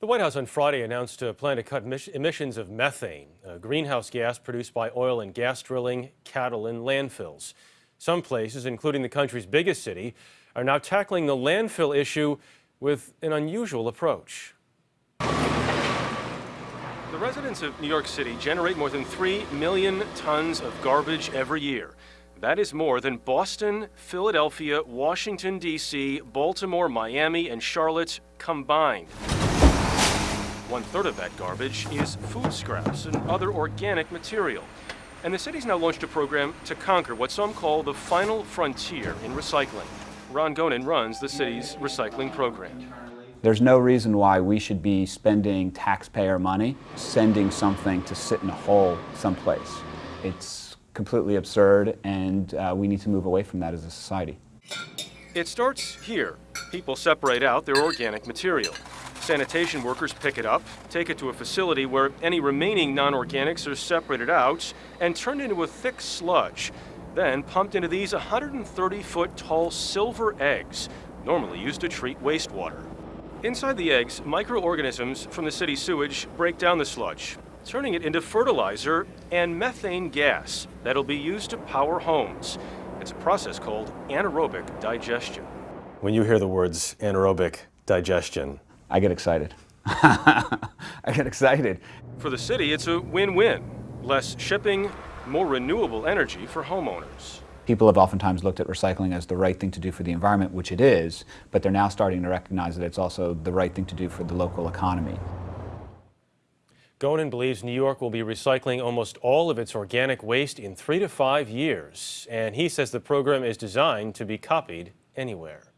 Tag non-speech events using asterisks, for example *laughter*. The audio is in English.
The White House on Friday announced a plan to cut emissions of methane, a greenhouse gas produced by oil and gas drilling, cattle, and landfills. Some places, including the country's biggest city, are now tackling the landfill issue with an unusual approach. The residents of New York City generate more than 3 million tons of garbage every year. That is more than Boston, Philadelphia, Washington, D.C., Baltimore, Miami, and Charlotte combined. One third of that garbage is food scraps and other organic material. And the city's now launched a program to conquer what some call the final frontier in recycling. Ron Gonen runs the city's recycling program. There's no reason why we should be spending taxpayer money sending something to sit in a hole someplace. It's completely absurd and uh, we need to move away from that as a society. It starts here. People separate out their organic material. Sanitation workers pick it up, take it to a facility where any remaining non-organics are separated out and turned into a thick sludge, then pumped into these 130-foot tall silver eggs, normally used to treat wastewater. Inside the eggs, microorganisms from the city's sewage break down the sludge, turning it into fertilizer and methane gas that'll be used to power homes. It's a process called anaerobic digestion. When you hear the words anaerobic digestion, I get excited. *laughs* I get excited. For the city, it's a win-win. Less shipping, more renewable energy for homeowners. People have oftentimes looked at recycling as the right thing to do for the environment, which it is, but they're now starting to recognize that it's also the right thing to do for the local economy. Gonen believes New York will be recycling almost all of its organic waste in three to five years, and he says the program is designed to be copied anywhere.